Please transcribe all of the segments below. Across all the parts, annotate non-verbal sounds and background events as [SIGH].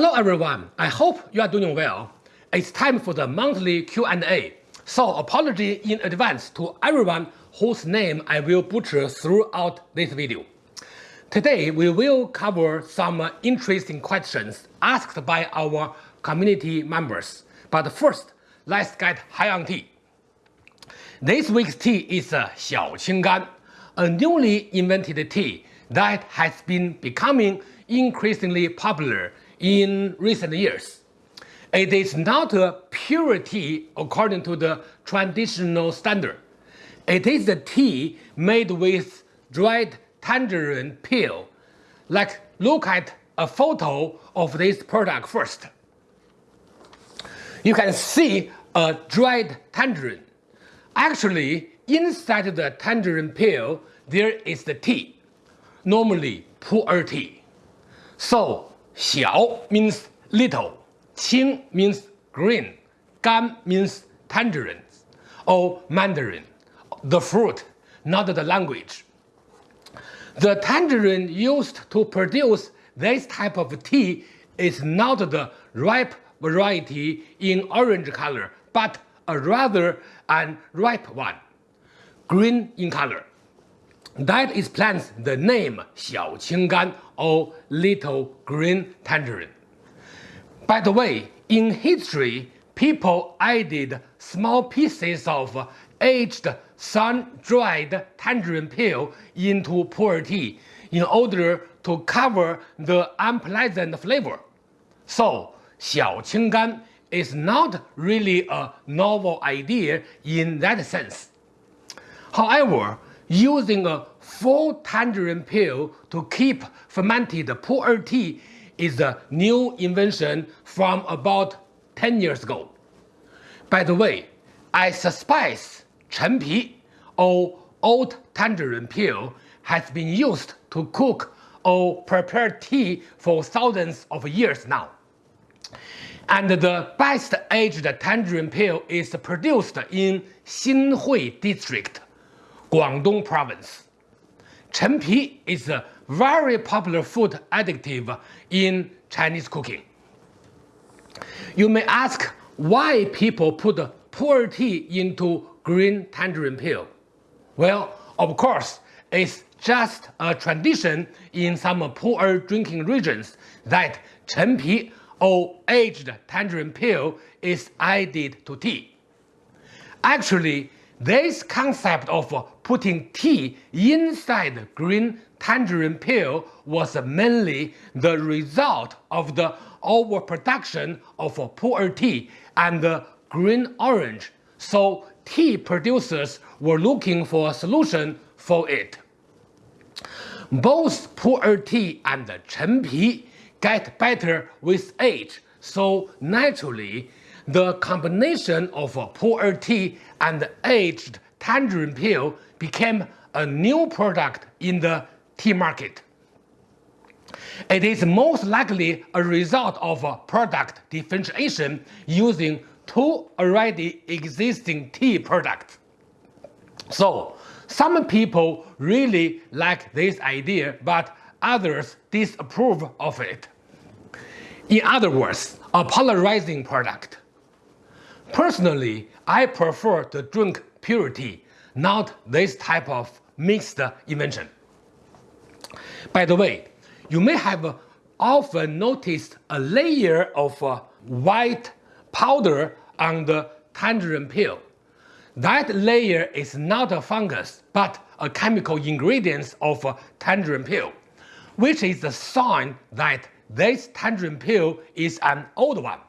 Hello everyone, I hope you are doing well. It's time for the monthly Q&A, so apology in advance to everyone whose name I will butcher throughout this video. Today we will cover some interesting questions asked by our community members. But first, let's get high on tea. This week's tea is Xiaoqinggan, a newly invented tea that has been becoming increasingly popular in recent years. It is not a pure tea according to the traditional standard. It is the tea made with dried tangerine peel. Like look at a photo of this product first. You can see a dried tangerine. Actually, inside the tangerine peel, there is the tea, normally pu'er tea. So, 小 means little, qing means green, gan means tangerines or mandarin, the fruit, not the language. The tangerine used to produce this type of tea is not the ripe variety in orange color, but a rather unripe one, green in color. That explains the name Xiaoqinggan or little green tangerine. By the way, in history, people added small pieces of aged sun-dried tangerine peel into pu'er tea in order to cover the unpleasant flavor. So, Xiaoqinggan is not really a novel idea in that sense. However, using a full tangerine peel to keep fermented pu'er tea is a new invention from about 10 years ago. By the way, I suspect chen Pi or oh, old tangerine peel has been used to cook or prepare tea for thousands of years now. And the best aged tangerine peel is produced in Xinhui District, Guangdong Province. Pi is a very popular food additive in Chinese cooking. You may ask why people put pu'er tea into green tangerine peel. Well, of course, it's just a tradition in some pu'er drinking regions that Pi or aged tangerine peel is added to tea. Actually, this concept of putting tea inside green tangerine peel was mainly the result of the overproduction of pu'er tea and green orange, so tea producers were looking for a solution for it. Both pu'er tea and Pi get better with age, so naturally the combination of pu'er tea and aged tangerine peel became a new product in the tea market. It is most likely a result of product differentiation using two already existing tea products. So, some people really like this idea, but others disapprove of it. In other words, a polarizing product. Personally, I prefer to drink pure tea, not this type of mixed invention. By the way, you may have often noticed a layer of uh, white powder on the tangerine peel. That layer is not a fungus, but a chemical ingredient of uh, tangerine peel, which is a sign that this tangerine peel is an old one.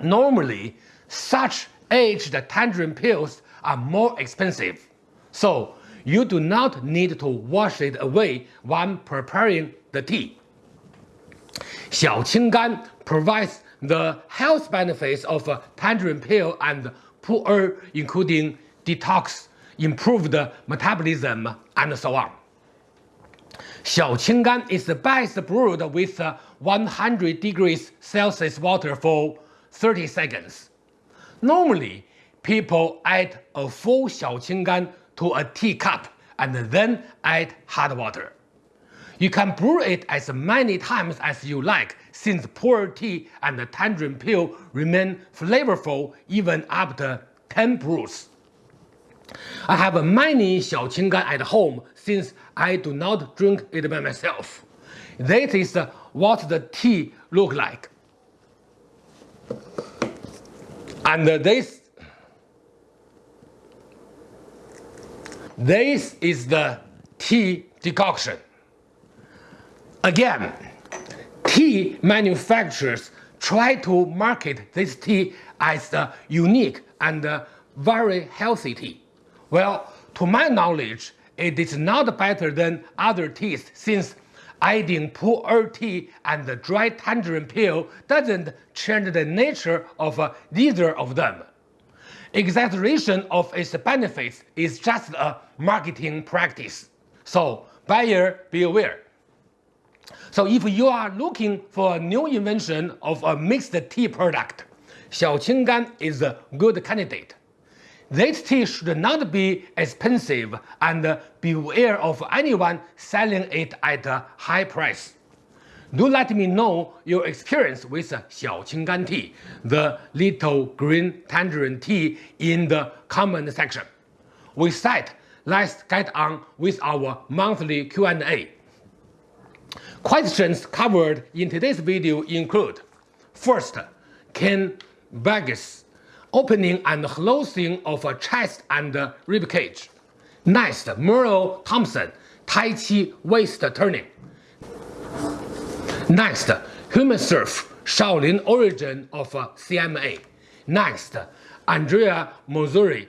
Normally, such aged tangerine peels are more expensive, so you do not need to wash it away when preparing the tea. Xiaoqinggan provides the health benefits of tangerine peel and pu'er including detox, improved metabolism, and so on. Xiaoqinggan is best brewed with uh, 100 degrees Celsius water for 30 seconds. Normally, people add a full Xiaoqinggan to a teacup and then add hot water. You can brew it as many times as you like since pu'er tea and the tangerine peel remain flavorful even after 10 brews. I have many xiaoqinggan at home since I do not drink it by myself. This is what the tea look like. And this this is the tea decoction. Again, tea manufacturers try to market this tea as a unique and very healthy tea. Well, to my knowledge, it is not better than other teas since adding pu'er tea and the dry tangerine peel doesn't change the nature of uh, either of them. Exaggeration of its benefits is just a marketing practice. So buyer beware. So if you are looking for a new invention of a mixed tea product, Xiaoqinggan is a good candidate. This tea should not be expensive and beware of anyone selling it at a high price. Do let me know your experience with Xiaoqinggan tea, the little green tangerine tea in the comment section. With that, let's get on with our monthly Q&A. Questions covered in today's video include First, Ken Burgess, opening and closing of a chest and rib cage. Next, Merle Thompson, Tai Chi waist turning. Next, human surf, Shaolin origin of uh, CMA. Next, Andrea Mozuri,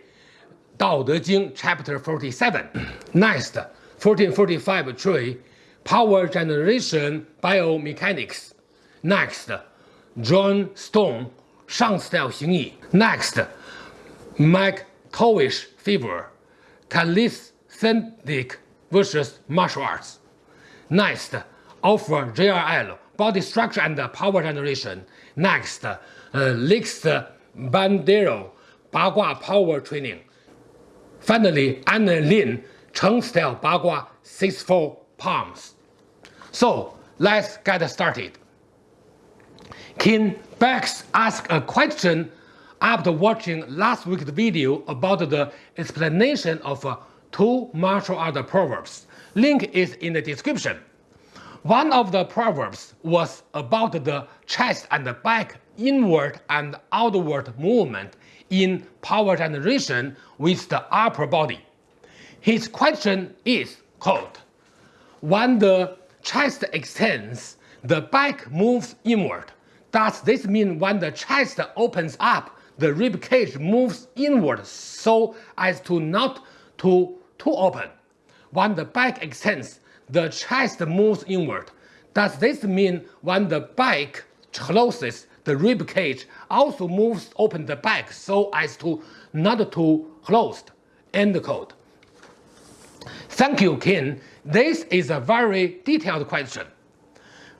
Dao De Jing, chapter 47. Next, 1445 tree, power generation biomechanics. Next, John Stone, Shang style Xing Yi. Next, Mike Towish fever, Calisthenic versus martial arts. Next, offer JRL, body structure and power generation. Next, uh, Lex Bandero, Bagua power training. Finally, Anna Lin, Cheng style Bagua 6-4 palms. So, let's get started. Ken Bex asked a question after watching last week's video about the explanation of uh, two martial art proverbs. Link is in the description. One of the proverbs was about the chest and back inward and outward movement in power generation with the upper body. His question is, quote, when the chest extends, the back moves inward. Does this mean when the chest opens up, the rib cage moves inward so as to not to too open? When the back extends, the chest moves inward. Does this mean when the back closes, the rib cage also moves open the back so as to not to closed? End quote. Thank you, Ken. This is a very detailed question.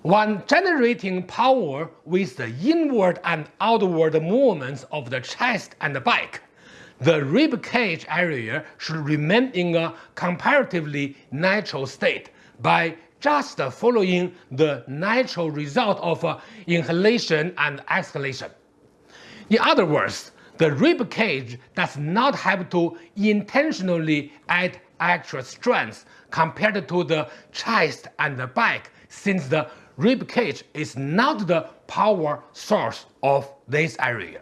When generating power with the inward and outward movements of the chest and the back, the rib cage area should remain in a comparatively natural state by just following the natural result of uh, inhalation and exhalation. In other words, the rib cage does not have to intentionally add extra strength compared to the chest and the back since the rib cage is not the power source of this area.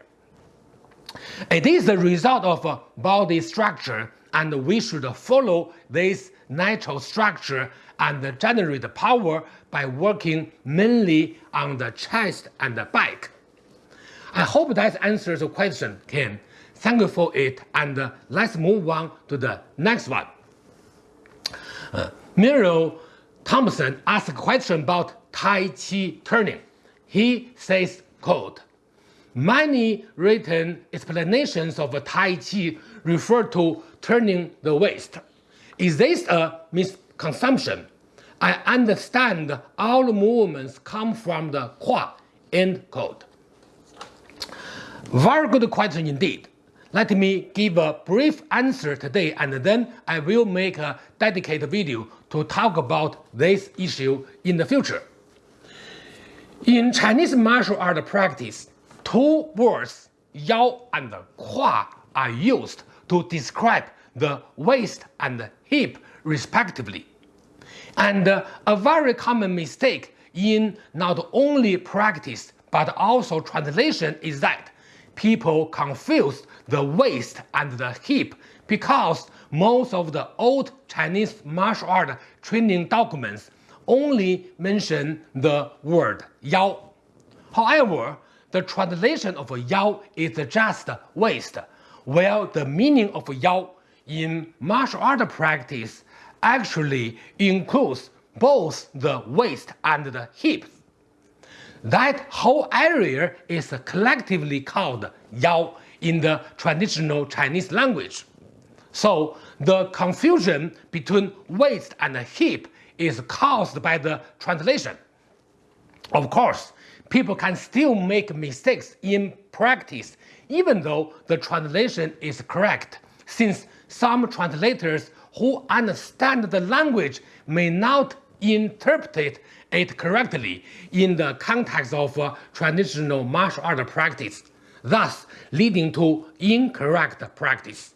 It is the result of body structure and we should follow this natural structure and generate power by working mainly on the chest and the back. I hope that answers the question, Ken. Thank you for it and let's move on to the next one. Uh, Miro Thompson asked a question about Tai Chi turning. He says, quote, Many written explanations of Tai Chi refer to turning the waist. Is this a misconception? I understand all movements come from the Kua. End quote. Very good question indeed. Let me give a brief answer today and then I will make a dedicated video to talk about this issue in the future. In Chinese martial art practice, two words, Yao and Kua, are used to describe the waist and hip respectively. And uh, a very common mistake in not only practice but also translation is that people confuse the waist and the hip because most of the old Chinese martial art training documents only mention the word Yao. However, the translation of Yao is just waist, while the meaning of Yao in martial art practice actually includes both the waist and the hips. That whole area is collectively called Yao in the traditional Chinese language. So the confusion between waist and hip is caused by the translation. Of course, people can still make mistakes in practice even though the translation is correct, since some translators who understand the language may not interpret it correctly in the context of uh, traditional martial art practice, thus leading to incorrect practice.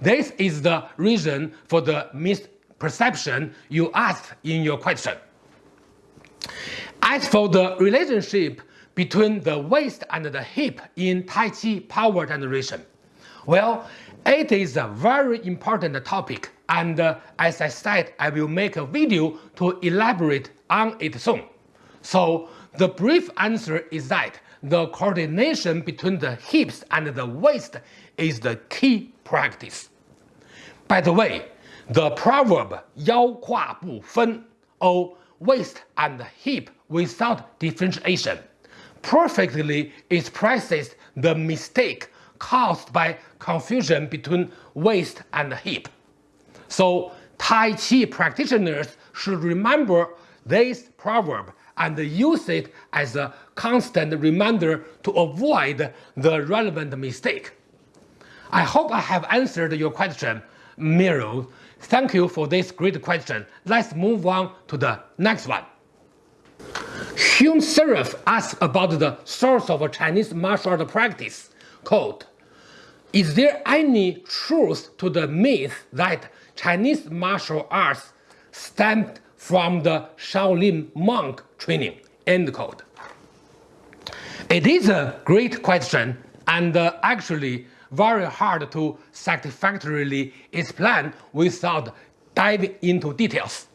This is the reason for the misperception you asked in your question. As for the relationship between the waist and the hip in Tai Chi power generation, well, it is a very important topic and uh, as I said, I will make a video to elaborate on it soon. So the brief answer is that the coordination between the hips and the waist is the key practice. By the way, the proverb 腰胯不分 or waist and hip without differentiation perfectly expresses the mistake caused by confusion between waist and hip. So Tai Chi practitioners should remember this proverb and use it as a constant reminder to avoid the relevant mistake. I hope I have answered your question, Miro. Thank you for this great question. Let's move on to the next one. Hume Seraph asks about the source of Chinese martial art practice. Quote, Is there any truth to the myth that Chinese martial arts stemmed from the Shaolin monk training. End quote. It is a great question and uh, actually very hard to satisfactorily explain without diving into details.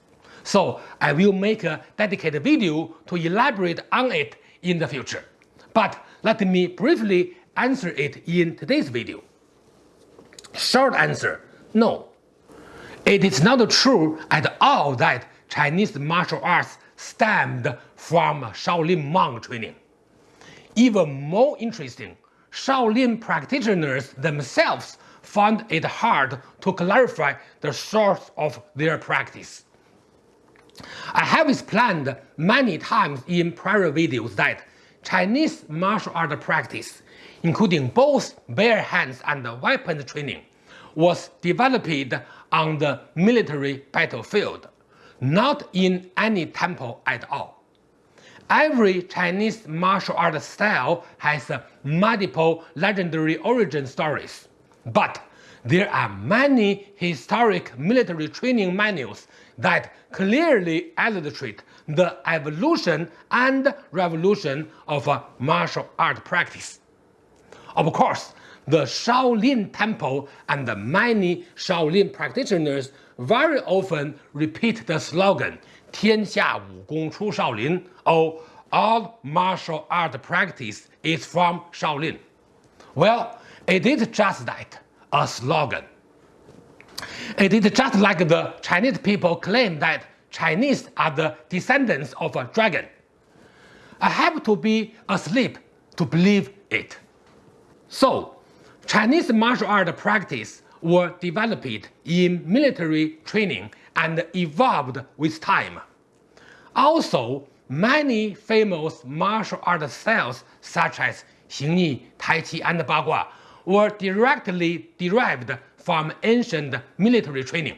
So I will make a dedicated video to elaborate on it in the future. But let me briefly answer it in today's video. Short answer, no. It is not true at all that Chinese martial arts stemmed from Shaolin monk training. Even more interesting, Shaolin practitioners themselves found it hard to clarify the source of their practice. I have explained many times in prior videos that Chinese martial art practice, including both bare hands and weapons training, was developed on the military battlefield, not in any temple at all. Every Chinese martial art style has multiple legendary origin stories, but there are many historic military training manuals that clearly illustrate the evolution and revolution of martial art practice. Of course, the Shaolin Temple and many Shaolin practitioners very often repeat the slogan 天下武功出少林 or all martial art practice is from Shaolin. Well, it is just that, a slogan. It is just like the Chinese people claim that Chinese are the descendants of a dragon. I have to be asleep to believe it. So, Chinese martial art practice were developed in military training and evolved with time. Also, many famous martial art styles such as Xingyi, Tai Chi, and Bagua were directly derived from ancient military training.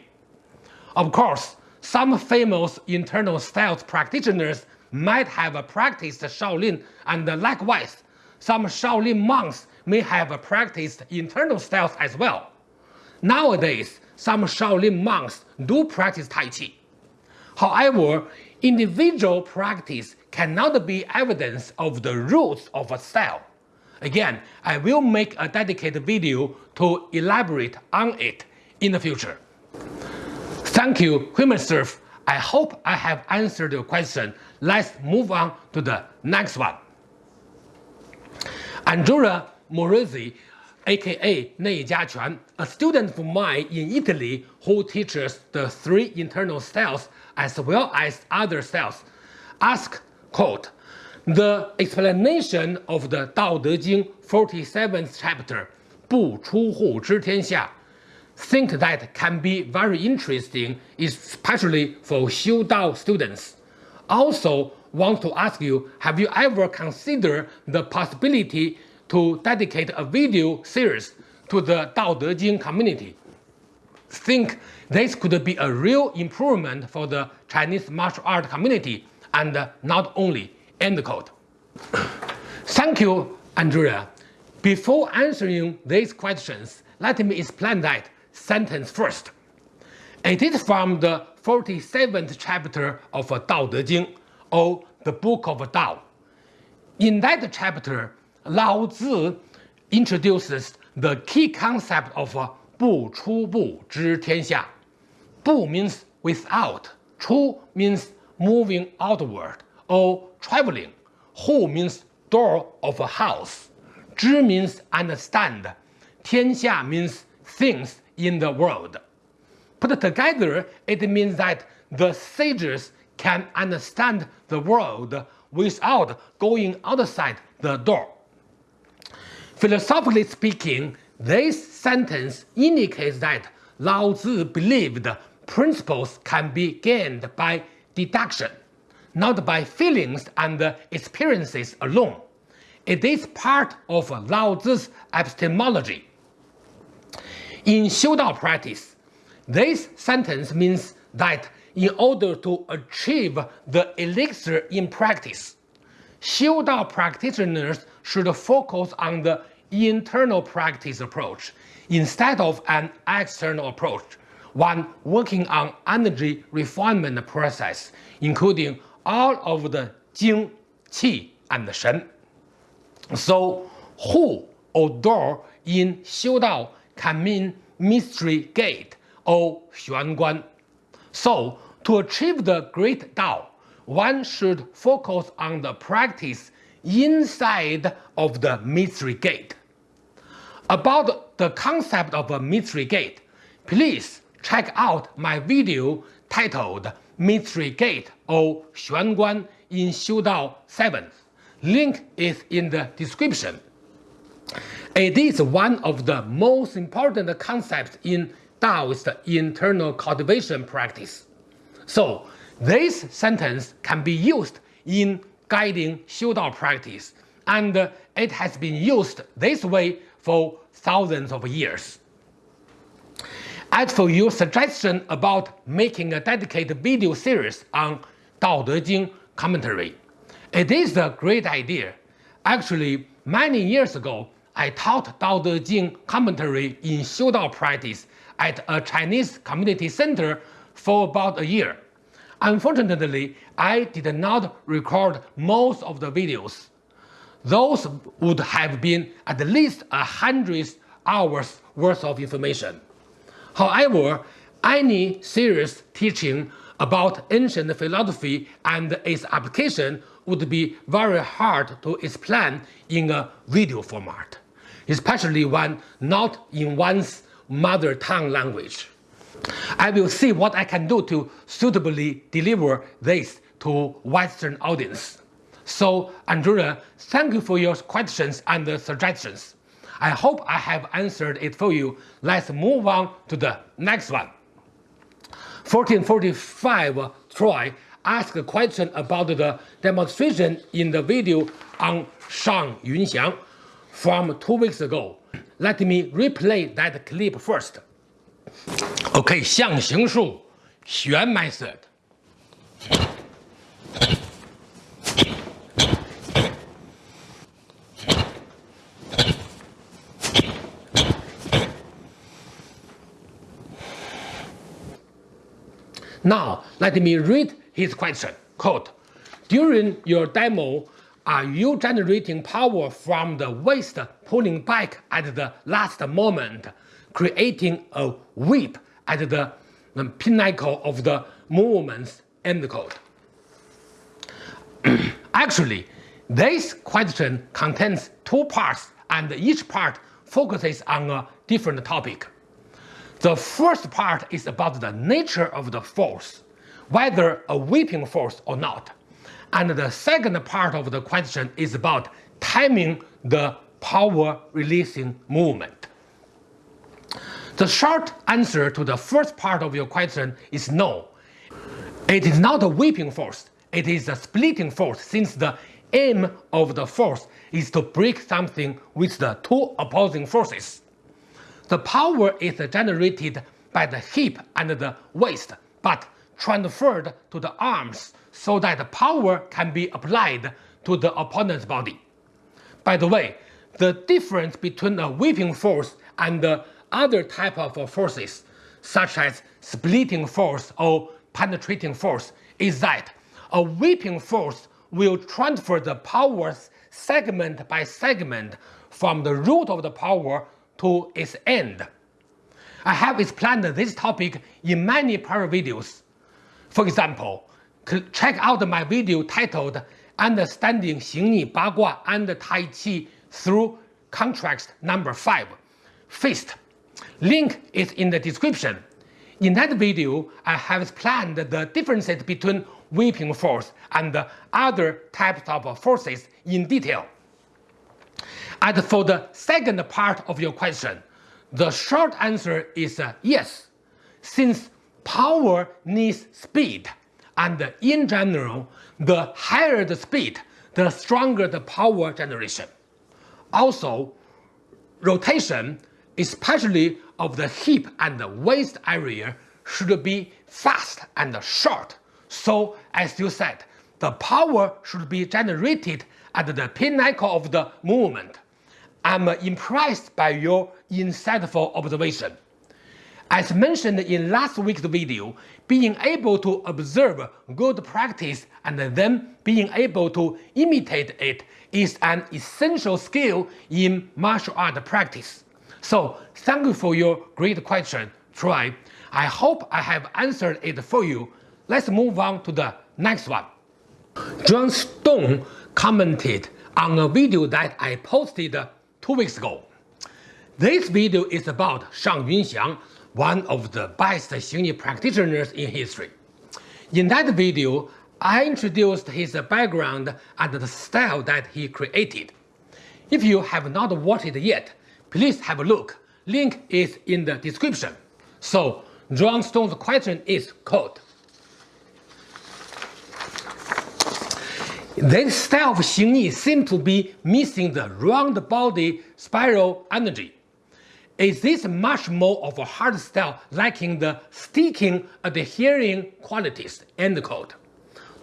Of course, some famous internal styles practitioners might have practiced Shaolin and likewise, some Shaolin monks may have practiced internal styles as well. Nowadays, some Shaolin monks do practice Tai Chi. However, individual practice cannot be evidence of the roots of a style. Again, I will make a dedicated video to elaborate on it in the future. Thank you, Humansurf. I hope I have answered your question. Let's move on to the next one. Andrea Morizzi, aka Nei Jiaquan, a student of mine in Italy who teaches the three internal styles as well as other styles, asked, quote, the explanation of the Dao De Jing 47th chapter, 不出户知天下, think that can be very interesting, especially for Xiu Dao students. Also, want to ask you, have you ever considered the possibility to dedicate a video series to the Dao De Jing community? Think this could be a real improvement for the Chinese martial art community and not only end quote. [COUGHS] Thank you, Andrea. Before answering these questions, let me explain that sentence first. It is from the 47th chapter of Dao De Jing, or the Book of Dao. In that chapter, Lao Tzu introduces the key concept of 不出不知天下. Bu means without, Chu means moving outward or traveling, Hu means door of a house, Zhi means understand, Tianxia means things in the world. Put together, it means that the sages can understand the world without going outside the door. Philosophically speaking, this sentence indicates that Lao Tzu believed principles can be gained by deduction, not by feelings and experiences alone. It is part of Lao Tzu's epistemology. In Xiu Dao practice, this sentence means that in order to achieve the elixir in practice, Xiu Dao practitioners should focus on the internal practice approach instead of an external approach, one working on energy refinement process, including all of the Jing, Qi, and Shen. So, Hu or door in Xiu Dao can mean mystery gate or Xuan Guan. So, to achieve the great Dao, one should focus on the practice inside of the mystery gate. About the concept of a mystery gate, please check out my video titled Mystery Gate or Xuan Guan in Xiu Dao 7. Link is in the description. It is one of the most important concepts in Taoist internal cultivation practice. So, this sentence can be used in guiding Xiu Dao practice, and it has been used this way for thousands of years. As for your suggestion about making a dedicated video series on Dao De Jing commentary, it is a great idea. Actually, many years ago, I taught Dao De Jing commentary in Xiu Dao practice at a Chinese community center for about a year. Unfortunately, I did not record most of the videos. Those would have been at least a hundred hours worth of information. However, any serious teaching about ancient philosophy and its application would be very hard to explain in a video format especially when not in one's mother tongue language. I will see what I can do to suitably deliver this to Western audience. So, Andrea, thank you for your questions and suggestions. I hope I have answered it for you. Let's move on to the next one. 1445 Troy asked a question about the demonstration in the video on Shang Yunxiang from two weeks ago. Let me replay that clip first. Okay, 象形数弦 method. Now, let me read his question. Quote, during your demo, are you generating power from the waist pulling back at the last moment, creating a whip at the, pinnacle of the movements? End quote. [CLEARS THROAT] Actually, this question contains two parts and each part focuses on a different topic. The first part is about the nature of the force, whether a whipping force or not. And the second part of the question is about timing the power releasing movement. The short answer to the first part of your question is no. It is not a whipping force, it is a splitting force since the aim of the force is to break something with the two opposing forces. The power is generated by the hip and the waist, but transferred to the arms so that the power can be applied to the opponent's body. By the way, the difference between a whipping force and the other type of forces, such as splitting force or penetrating force, is that a whipping force will transfer the powers segment by segment from the root of the power to its end. I have explained this topic in many prior videos. For example, check out my video titled Understanding Xingyi Bagua and Tai Chi through Contract Number 5, Fist Link is in the description. In that video, I have explained the differences between whipping force and other types of forces in detail. And for the second part of your question, the short answer is uh, yes, since power needs speed, and in general, the higher the speed, the stronger the power generation. Also, rotation, especially of the hip and the waist area, should be fast and short. So, as you said, the power should be generated at the pinnacle of the movement. I'm impressed by your insightful observation. As mentioned in last week's video, being able to observe good practice and then being able to imitate it is an essential skill in martial art practice. So thank you for your great question, Troy. I hope I have answered it for you. Let's move on to the next one. John Stone commented on a video that I posted two weeks ago. This video is about Shang Yunxiang, one of the best Xingyi practitioners in history. In that video, I introduced his background and the style that he created. If you have not watched it yet, please have a look. Link is in the description. So, John Stone's question is quote, This style of Xingyi seems to be missing the round body spiral energy. Is this much more of a hard style lacking the sticking adhering qualities? End quote.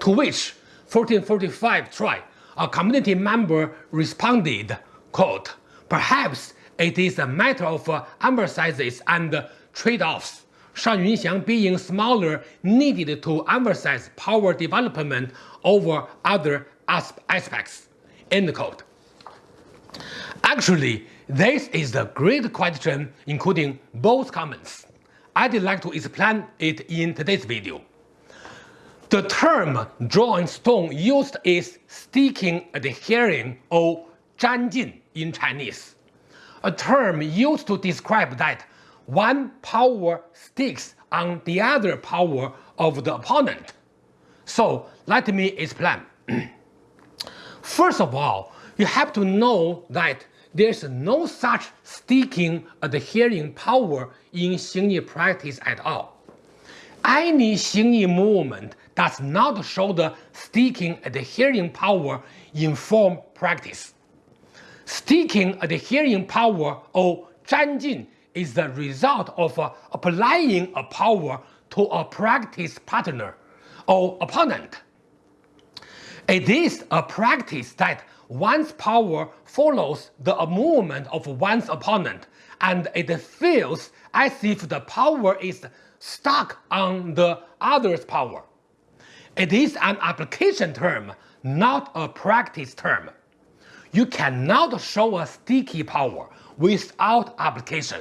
To which 1445 Troy, a community member responded, quote, Perhaps it is a matter of uh, emphasis and trade-offs. Shang Yunxiang being smaller needed to emphasize power development over other aspects. End quote. Actually, this is a great question including both comments. I'd like to explain it in today's video. The term John Stone used is sticking, adhering, or 粘劲 in Chinese. A term used to describe that one power sticks on the other power of the opponent. So let me explain. [CLEARS THROAT] First of all, you have to know that there's no such sticking adhering power in Xingyi practice at all. Any Xingyi movement does not show the sticking adhering power in form practice. Sticking adhering power or 粘劲 is the result of uh, applying a power to a practice partner or opponent. It is a practice that one's power follows the movement of one's opponent and it feels as if the power is stuck on the other's power. It is an application term, not a practice term. You cannot show a sticky power without application.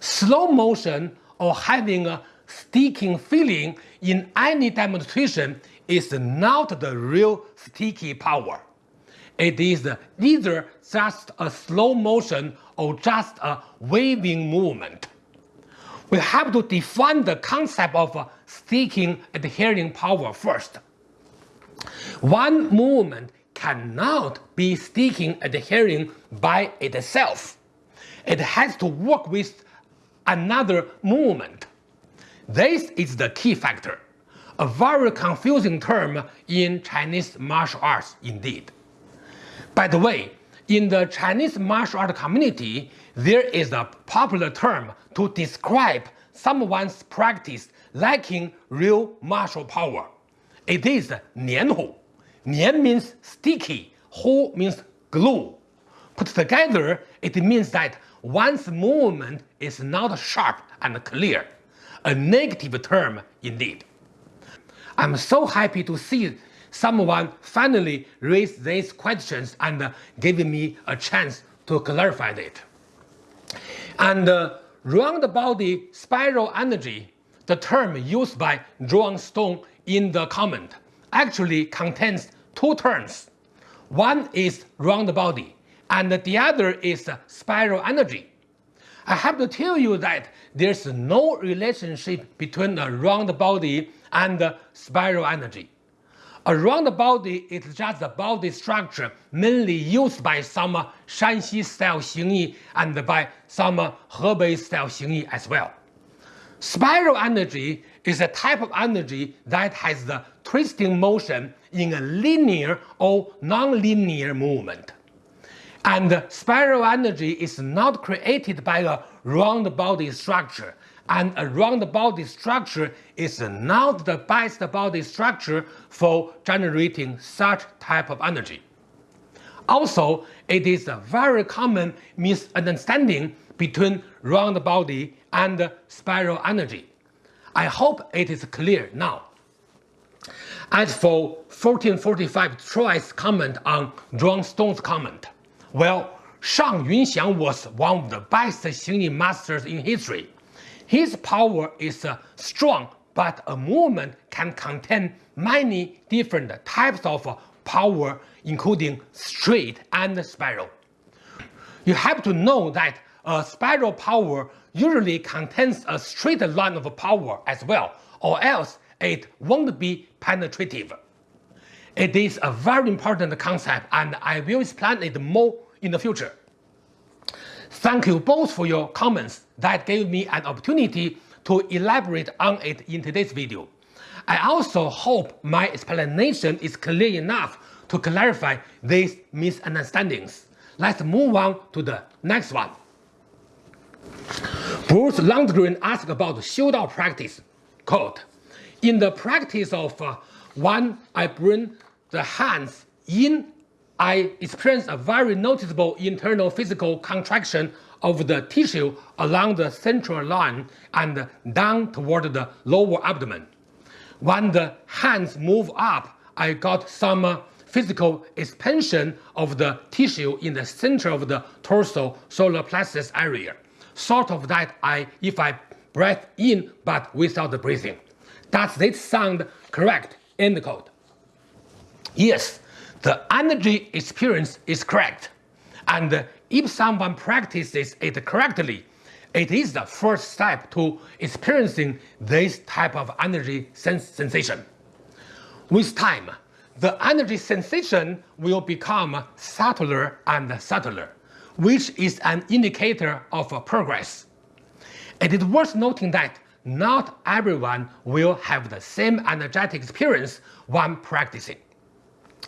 Slow motion or having a sticking feeling in any demonstration is not the real sticky power. It is either just a slow motion or just a waving movement. We have to define the concept of sticking adhering power first. One movement cannot be sticking adhering by itself. It has to work with another movement. This is the key factor, a very confusing term in Chinese martial arts indeed. By the way, in the Chinese martial art community, there is a popular term to describe someone's practice lacking real martial power. It is nianhu. Nian means sticky, hu means glue. Put together, it means that one's movement is not sharp and clear. A negative term indeed. I'm so happy to see someone finally raised these questions and gave me a chance to clarify it. And uh, round body spiral energy, the term used by John Stone in the comment, actually contains two terms. One is round body, and the other is spiral energy. I have to tell you that there's no relationship between a round body and spiral energy. A round body is just a body structure mainly used by some Shanxi style Xingyi and by some Hebei style Xingyi as well. Spiral energy is a type of energy that has the twisting motion in a linear or non-linear movement. And spiral energy is not created by a round body structure and a round body structure is not the best body structure for generating such type of energy. Also, it is a very common misunderstanding between round body and spiral energy. I hope it is clear now. As for 1445 Troy's comment on John Stone's comment, well, Shang Yunxiang was one of the best Xingyi masters in history his power is uh, strong, but a movement can contain many different types of uh, power, including straight and spiral. You have to know that a spiral power usually contains a straight line of power as well, or else it won't be penetrative. It is a very important concept and I will explain it more in the future. Thank you both for your comments that gave me an opportunity to elaborate on it in today's video. I also hope my explanation is clear enough to clarify these misunderstandings. Let's move on to the next one. Bruce Lundgren asked about Xiudao practice. Quote, in the practice of uh, one, I bring the hands in I experience a very noticeable internal physical contraction of the tissue along the central line and down toward the lower abdomen. When the hands move up, I got some physical expansion of the tissue in the center of the torso solar plexus area, sort of that I if I breathe in but without the breathing. Does this sound correct? End quote. Yes, the energy experience is correct. And if someone practices it correctly, it is the first step to experiencing this type of energy sens sensation. With time, the energy sensation will become subtler and subtler, which is an indicator of progress. It is worth noting that not everyone will have the same energetic experience when practicing.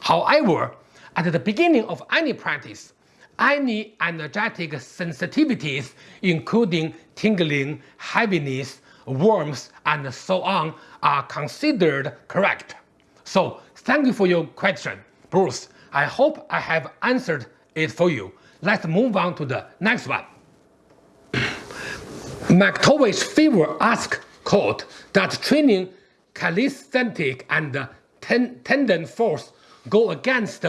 However, at the beginning of any practice, any energetic sensitivities, including tingling, heaviness, warmth, and so on are considered correct. So thank you for your question, Bruce. I hope I have answered it for you. Let's move on to the next one. McTavish Fever asked, quote, that training calisthenic and ten tendon force go against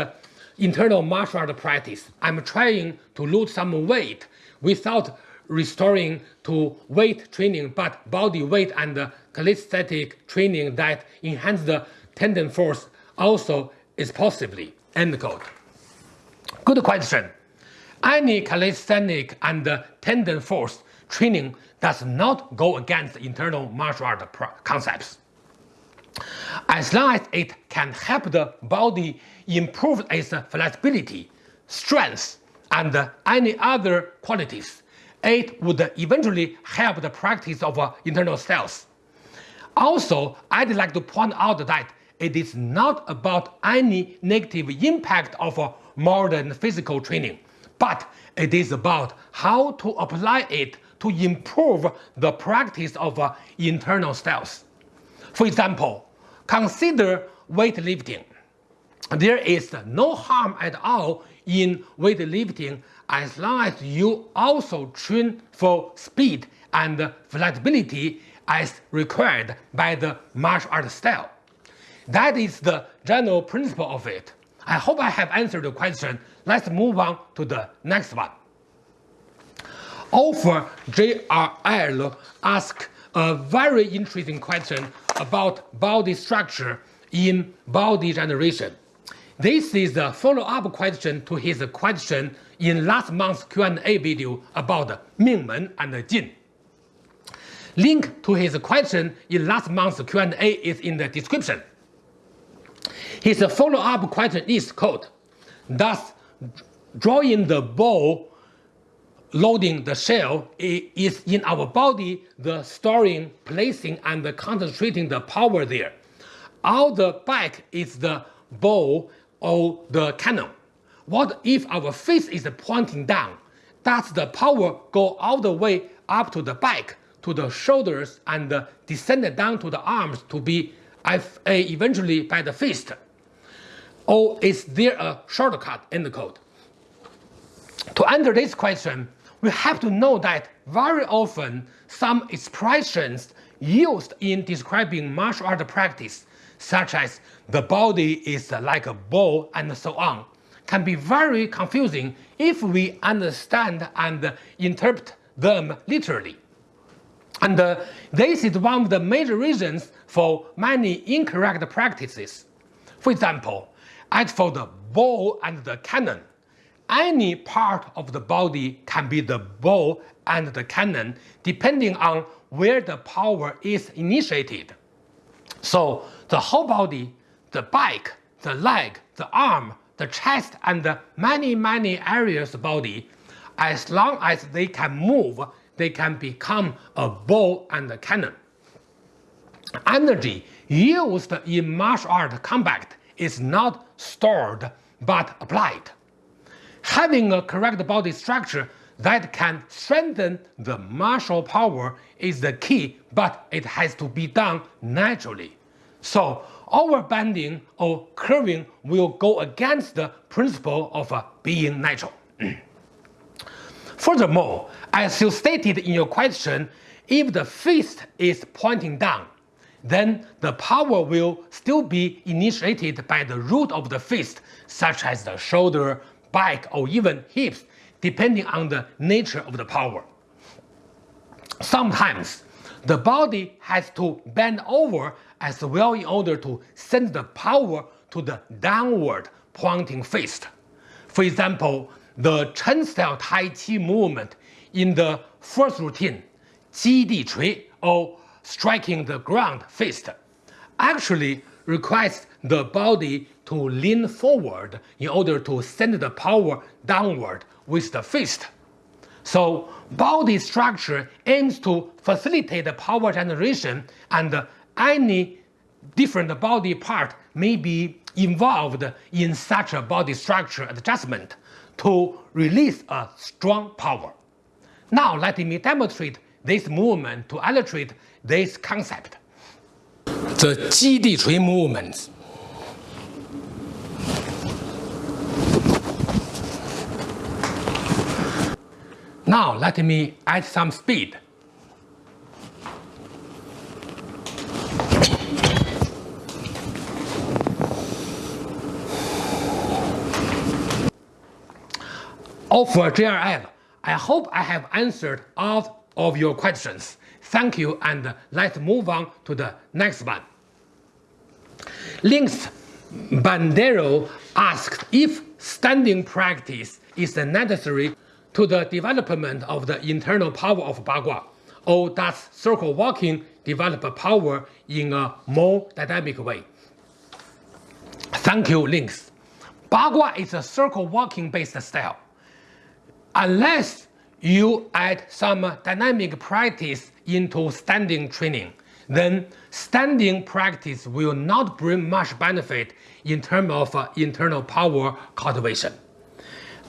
internal martial art practice. I'm trying to lose some weight without restoring to weight training, but body weight and calisthenic training that enhance the tendon force also is possibly. End quote. Good question. Any calisthenic and tendon force training does not go against internal martial art concepts. As long as it can help the body improve its flexibility, strength, and any other qualities, it would eventually help the practice of uh, internal styles. Also, I'd like to point out that it is not about any negative impact of uh, modern physical training, but it is about how to apply it to improve the practice of uh, internal styles. For example, consider weightlifting. There is no harm at all in weightlifting as long as you also train for speed and flexibility as required by the martial art style. That is the general principle of it. I hope I have answered the question. Let's move on to the next one. Offer JRL asked a very interesting question about body structure in body generation. This is a follow-up question to his question in last month's Q&A video about Mingmen and Jin. Link to his question in last month's Q&A is in the description. His follow-up question is quote, Does drawing the bow loading the shell is in our body the storing, placing, and concentrating the power there. All the back is the bow or the cannon. What if our face is pointing down? Does the power go all the way up to the back, to the shoulders, and descend down to the arms to be eventually by the fist? Or is there a shortcut in the code? To answer this question, we have to know that very often some expressions used in describing martial art practice, such as the body is like a ball and so on, can be very confusing if we understand and interpret them literally. And uh, this is one of the major reasons for many incorrect practices. For example, as for the ball and the cannon, any part of the body can be the bow and the cannon depending on where the power is initiated. So the whole body, the back, the leg, the arm, the chest and many many areas of the body, as long as they can move, they can become a bow and a cannon. Energy used in martial art combat is not stored but applied. Having a correct body structure that can strengthen the martial power is the key, but it has to be done naturally. So overbending or curving will go against the principle of uh, being natural. [CLEARS THROAT] Furthermore, as you stated in your question, if the fist is pointing down, then the power will still be initiated by the root of the fist, such as the shoulder, back, or even hips, depending on the nature of the power. Sometimes, the body has to bend over as well in order to send the power to the downward pointing fist. For example, the Chen style Tai Chi movement in the first routine, Ji Di Chui, or striking the ground fist, actually requires the body to lean forward in order to send the power downward with the fist. So body structure aims to facilitate the power generation and any different body part may be involved in such a body structure adjustment to release a strong power. Now let me demonstrate this movement to illustrate this concept the Ji Di Chui movement. Now let me add some speed. Of GRF, I hope I have answered all of your questions. Thank you and let's move on to the next one. Links Bandero asked if standing practice is necessary to the development of the internal power of Bagua, or does circle walking develop power in a more dynamic way? Thank you, Links. Bagua is a circle walking based style unless you add some dynamic practice into standing training, then standing practice will not bring much benefit in terms of uh, internal power cultivation.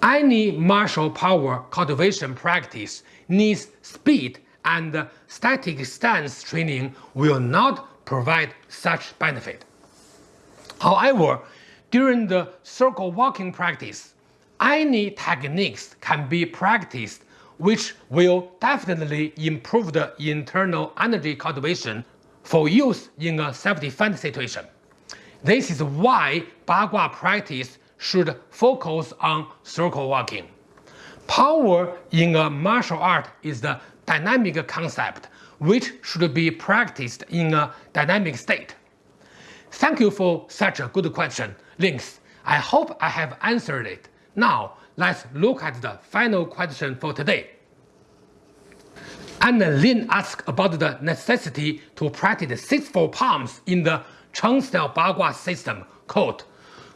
Any martial power cultivation practice needs speed and static stance training will not provide such benefit. However, during the circle walking practice, any techniques can be practiced which will definitely improve the internal energy cultivation for use in a self-defense situation. This is why Bagua practice should focus on circle walking. Power in a martial art is the dynamic concept which should be practiced in a dynamic state. Thank you for such a good question, Links. I hope I have answered it. Now, let's look at the final question for today. Anna Lin asked about the necessity to practice 6-4 palms in the Cheng style Bagua system. Quote,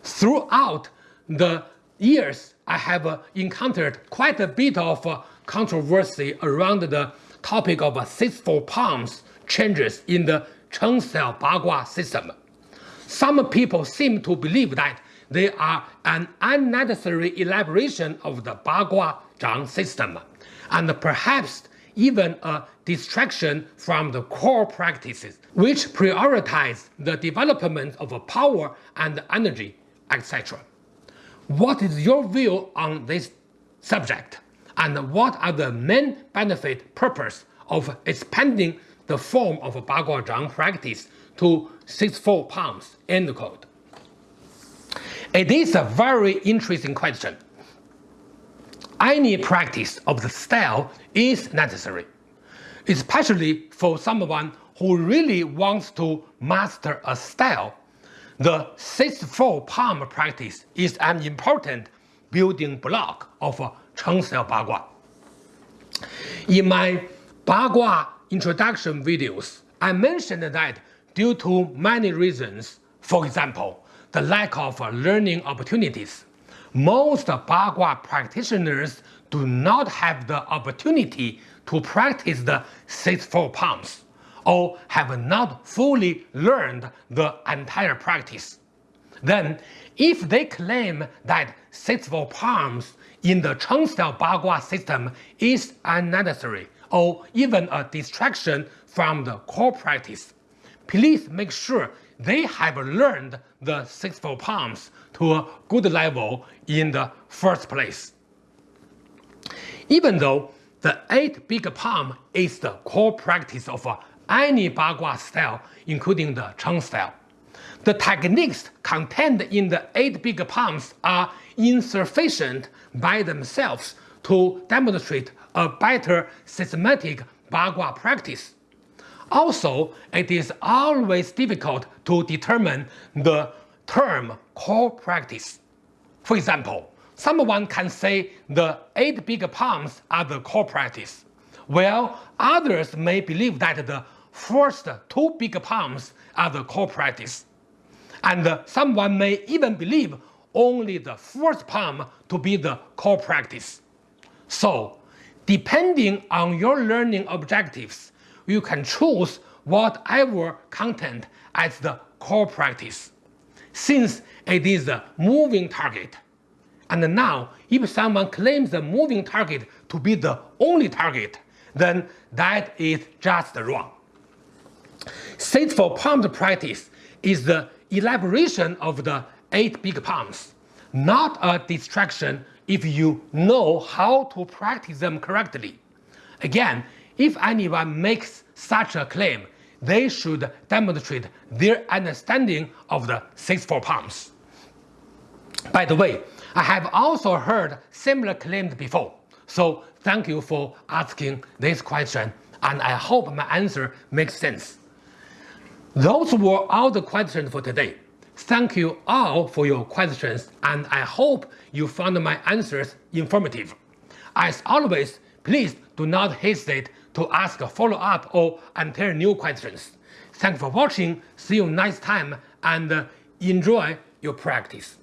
Throughout the years, I have encountered quite a bit of controversy around the topic of 6-4 palms changes in the Cheng style Bagua system. Some people seem to believe that they are an unnecessary elaboration of the Bagua Zhang system, and perhaps even a distraction from the core practices, which prioritize the development of power and energy, etc. What is your view on this subject, and what are the main benefit purpose of expanding the form of Bagua Zhang practice to 6-4 palms? End quote. It is a very interesting question. Any practice of the style is necessary, especially for someone who really wants to master a style. The 6-4 palm practice is an important building block of Cheng style Bagua. In my Bagua introduction videos, I mentioned that due to many reasons, for example, the lack of learning opportunities. Most Bagua practitioners do not have the opportunity to practice the 6-4 palms or have not fully learned the entire practice. Then, if they claim that 6-4 palms in the Cheng style Bagua system is unnecessary or even a distraction from the core practice, please make sure they have learned the 6-4 palms to a good level in the first place. Even though the 8 big palm is the core practice of any Bagua style, including the Cheng style, the techniques contained in the 8 big palms are insufficient by themselves to demonstrate a better systematic Bagua practice. Also, it is always difficult to determine the term core practice. For example, someone can say the eight big palms are the core practice, while others may believe that the first two big palms are the core practice. And someone may even believe only the first palm to be the core practice. So, depending on your learning objectives, you can choose whatever content as the core practice, since it is a moving target. And now, if someone claims the moving target to be the only target, then that is just wrong. For palms practice is the elaboration of the eight big palms, not a distraction if you know how to practice them correctly. Again, if anyone makes such a claim, they should demonstrate their understanding of the six four palms. By the way, I have also heard similar claims before, so thank you for asking this question and I hope my answer makes sense. Those were all the questions for today. Thank you all for your questions and I hope you found my answers informative. As always, please do not hesitate to ask follow-up or enter new questions. Thanks for watching, see you next time and uh, enjoy your practice.